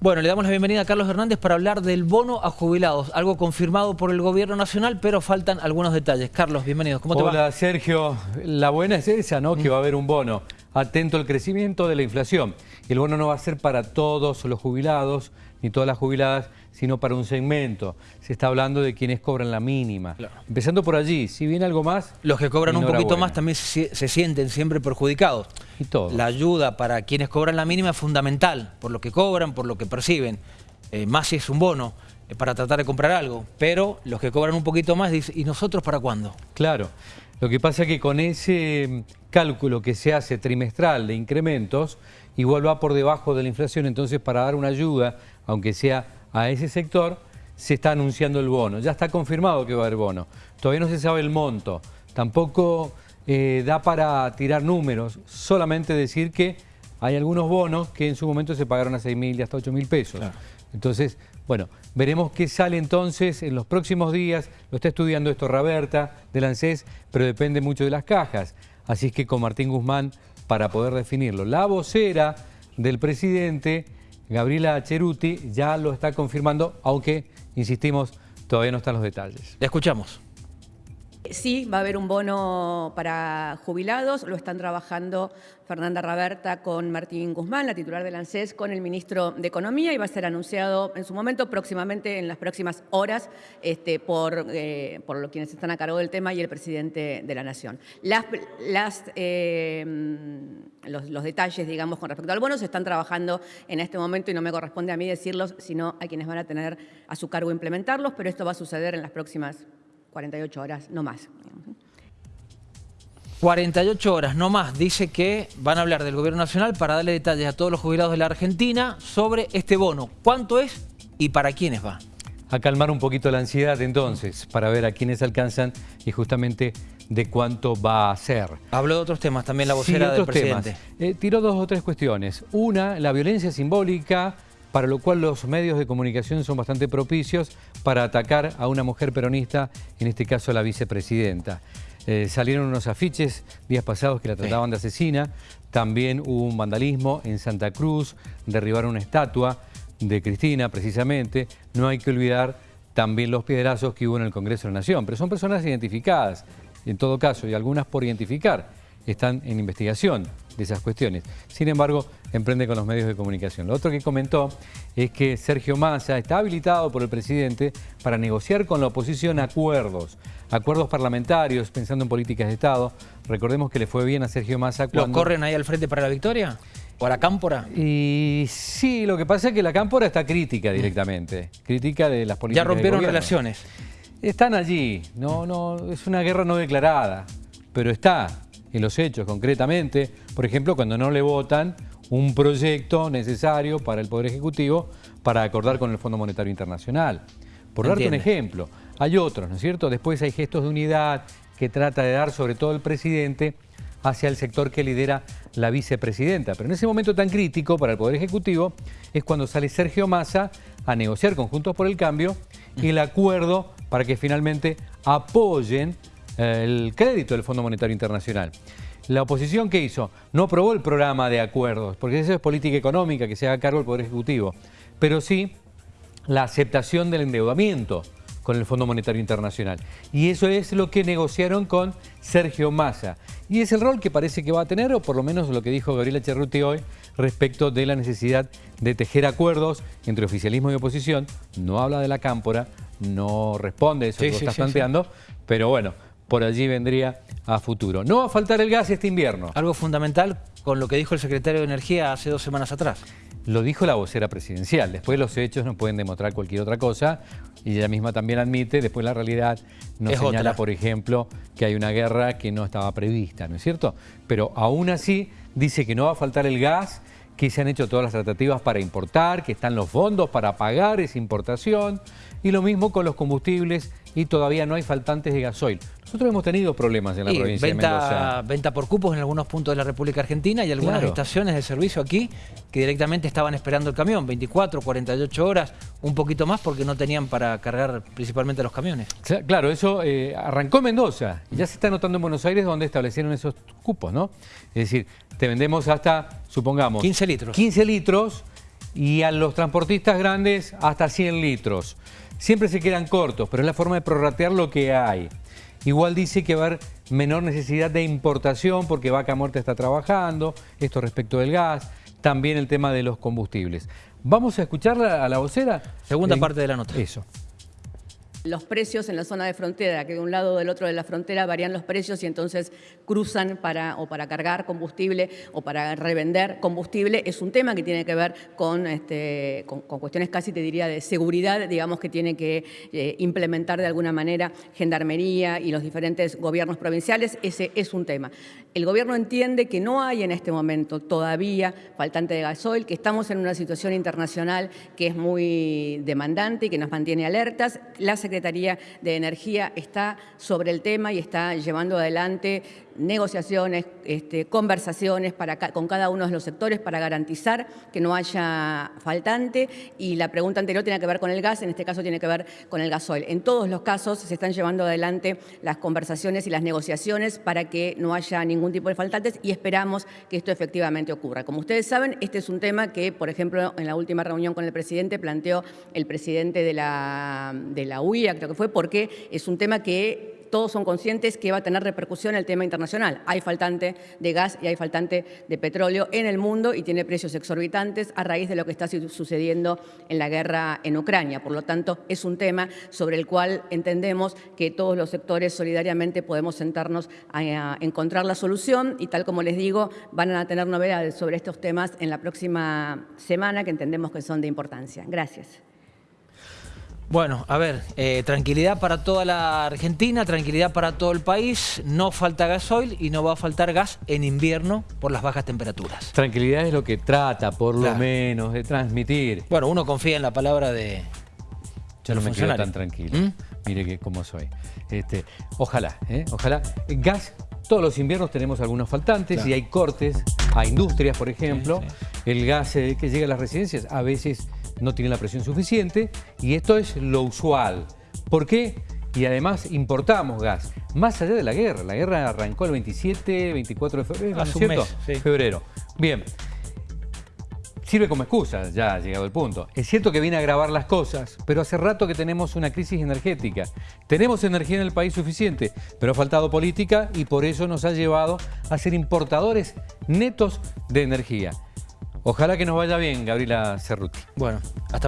Bueno, le damos la bienvenida a Carlos Hernández para hablar del bono a jubilados, algo confirmado por el gobierno nacional, pero faltan algunos detalles. Carlos, bienvenido. ¿Cómo te Hola, va? Sergio. La buena es esa, ¿no? Que va a haber un bono. Atento al crecimiento de la inflación. El bono no va a ser para todos los jubilados, ni todas las jubiladas, sino para un segmento. Se está hablando de quienes cobran la mínima. Claro. Empezando por allí, si viene algo más... Los que cobran un poquito más también se, se sienten siempre perjudicados. Y todo. La ayuda para quienes cobran la mínima es fundamental, por lo que cobran, por lo que perciben. Eh, más si es un bono eh, para tratar de comprar algo. Pero los que cobran un poquito más dicen, ¿y nosotros para cuándo? Claro. Lo que pasa es que con ese mm, cálculo que se hace trimestral de incrementos, igual va por debajo de la inflación, entonces para dar una ayuda, aunque sea a ese sector, se está anunciando el bono. Ya está confirmado que va a haber bono. Todavía no se sabe el monto. Tampoco eh, da para tirar números, solamente decir que hay algunos bonos que en su momento se pagaron a 6 mil y hasta 8 mil pesos. Claro. Entonces, bueno, veremos qué sale entonces en los próximos días. Lo está estudiando esto Raberta del ANSES, pero depende mucho de las cajas. Así es que con Martín Guzmán para poder definirlo. La vocera del presidente, Gabriela Cheruti, ya lo está confirmando, aunque, insistimos, todavía no están los detalles. Le escuchamos. Sí, va a haber un bono para jubilados, lo están trabajando Fernanda Raberta con Martín Guzmán, la titular del ANSES, con el ministro de Economía y va a ser anunciado en su momento, próximamente, en las próximas horas, este, por, eh, quienes están a cargo del tema y el presidente de la Nación. Eh, los, los detalles, digamos, con respecto al bono se están trabajando en este momento y no me corresponde a mí decirlos, sino a quienes van a tener a su cargo implementarlos, pero esto va a suceder en las próximas 48 horas, no más. 48 horas, no más, dice que van a hablar del gobierno nacional para darle detalles a todos los jubilados de la Argentina sobre este bono. ¿Cuánto es y para quiénes va? A calmar un poquito la ansiedad entonces, para ver a quiénes alcanzan y justamente de cuánto va a ser. Habló de otros temas también la Sí, vocera del otros temas. presidente. Eh, tiró dos o tres cuestiones. Una, la violencia simbólica, para lo cual los medios de comunicación son bastante propicios para atacar a una mujer peronista, en este caso a la vicepresidenta. Eh, salieron unos afiches días pasados que la trataban de asesina. También hubo un vandalismo en Santa Cruz, derribaron una estatua de Cristina precisamente. No hay que olvidar también los piedrazos que hubo en el Congreso de la Nación. Pero son personas identificadas, en todo caso, y algunas por identificar están en investigación de esas cuestiones. Sin embargo, emprende con los medios de comunicación. Lo otro que comentó es que Sergio Massa está habilitado por el presidente para negociar con la oposición acuerdos, acuerdos parlamentarios, pensando en políticas de Estado. Recordemos que le fue bien a Sergio Massa ¿Lo cuando... corren ahí al frente para la victoria? ¿O a la cámpora? Y sí, lo que pasa es que la cámpora está crítica directamente, crítica de las políticas Ya rompieron relaciones. Están allí, no, no, es una guerra no declarada, pero está en los hechos concretamente, por ejemplo, cuando no le votan un proyecto necesario para el Poder Ejecutivo para acordar con el Fondo Monetario Internacional. Por darte un ejemplo, hay otros, ¿no es cierto? Después hay gestos de unidad que trata de dar sobre todo el presidente hacia el sector que lidera la vicepresidenta. Pero en ese momento tan crítico para el Poder Ejecutivo es cuando sale Sergio Massa a negociar con Juntos por el Cambio el acuerdo para que finalmente apoyen el crédito del Fondo Monetario Internacional. La oposición, ¿qué hizo? No aprobó el programa de acuerdos, porque eso es política económica que se haga cargo el Poder Ejecutivo, pero sí la aceptación del endeudamiento con el Fondo Monetario Internacional. Y eso es lo que negociaron con Sergio Massa. Y es el rol que parece que va a tener, o por lo menos lo que dijo Gabriela Cerruti hoy, respecto de la necesidad de tejer acuerdos entre oficialismo y oposición. No habla de la cámpora, no responde eso Sí, que sí, estás sí. planteando, pero bueno, por allí vendría a futuro. No va a faltar el gas este invierno. Algo fundamental con lo que dijo el secretario de Energía hace dos semanas atrás. Lo dijo la vocera presidencial. Después los hechos no pueden demostrar cualquier otra cosa y ella misma también admite, después la realidad nos Es señala, otra. por ejemplo, que hay una guerra que no estaba prevista, ¿no es cierto? Pero aún así dice que no va a faltar el gas, que se han hecho todas las tratativas para importar, que están los fondos para pagar esa importación y lo mismo con los combustibles y todavía no hay faltantes de gasoil. Nosotros hemos tenido problemas en la provincia de venta, Mendoza. venta por cupos en algunos puntos de la República Argentina y algunas Claro. estaciones de servicio aquí que directamente estaban esperando el camión, 24, 48 horas, un poquito más porque no tenían para cargar principalmente los camiones. Cla- Claro, eso eh, arrancó en Mendoza ya se está notando en Buenos Aires donde establecieron esos cupos, ¿no? Es decir, te vendemos hasta, supongamos... 15 litros. 15 litros y a los transportistas grandes hasta 100 litros. Siempre se quedan cortos, pero es la forma de prorratear lo que hay. Igual dice que va a haber menor necesidad de importación porque Vaca Muerta está trabajando, esto respecto del gas, también el tema de los combustibles. Vamos a escucharla a la vocera. Segunda En- parte de la nota. Eso. Los precios en la zona de frontera, que de un lado o del otro de la frontera varían los precios y entonces cruzan para, o para cargar combustible o para revender combustible, es un tema que tiene que ver con, este, con, cuestiones casi, te diría, de seguridad, digamos, que tiene que eh, implementar de alguna manera Gendarmería y los diferentes gobiernos provinciales, ese es un tema. El gobierno entiende que no hay en este momento todavía faltante de gasoil, que estamos en una situación internacional que es muy demandante y que nos mantiene alertas. La Secretaría de Energía está sobre el tema y está llevando adelante negociaciones, este, conversaciones para con cada uno de los sectores para garantizar que no haya faltante. Y la pregunta anterior tiene que ver con el gas, en este caso tiene que ver con el gasoil. En todos los casos se están llevando adelante las conversaciones y las negociaciones para que no haya ningún tipo de faltantes y esperamos que esto efectivamente ocurra. Como ustedes saben, este es un tema que, por ejemplo, en la última reunión con el presidente planteó el presidente de la, de la Creo que fue, porque es un tema que todos son conscientes que va a tener repercusión el tema internacional. Hay faltante de gas y hay faltante de petróleo en el mundo y tiene precios exorbitantes a raíz de lo que está su- sucediendo en la guerra en Ucrania. Por lo tanto, es un tema sobre el cual entendemos que todos los sectores solidariamente podemos sentarnos a encontrar la solución y tal como les digo, van a tener novedades sobre estos temas en la próxima semana que entendemos que son de importancia. Gracias. Bueno, a ver, eh, tranquilidad para toda la Argentina, tranquilidad para todo el país. No falta gasoil y no va a faltar gas en invierno por las bajas temperaturas. Tranquilidad es lo que trata, por lo Claro. menos, de transmitir. Bueno, uno confía en la palabra de... Yo no me quedo tan tranquilo. ¿Mm? Mire que cómo soy. Este, ojalá, ¿eh? ojalá. Gas, todos los inviernos tenemos algunos faltantes Claro. y hay cortes a industrias, por ejemplo. Sí, El gas eh, que llega a las residencias a veces no tiene la presión suficiente y esto es lo usual. ¿Por qué? Y además importamos gas, más allá de la guerra. La guerra arrancó el 27, 24 de febrero, ¿no es Hace un cierto? mes, sí. Febrero. Bien, sirve como excusa, ya ha llegado el punto. Es cierto que viene a agravar las cosas, pero hace rato que tenemos una crisis energética. Tenemos energía en el país suficiente, pero ha faltado política y por eso nos ha llevado a ser importadores netos de energía. Ojalá que nos vaya bien, Gabriela Cerruti. Bueno, hasta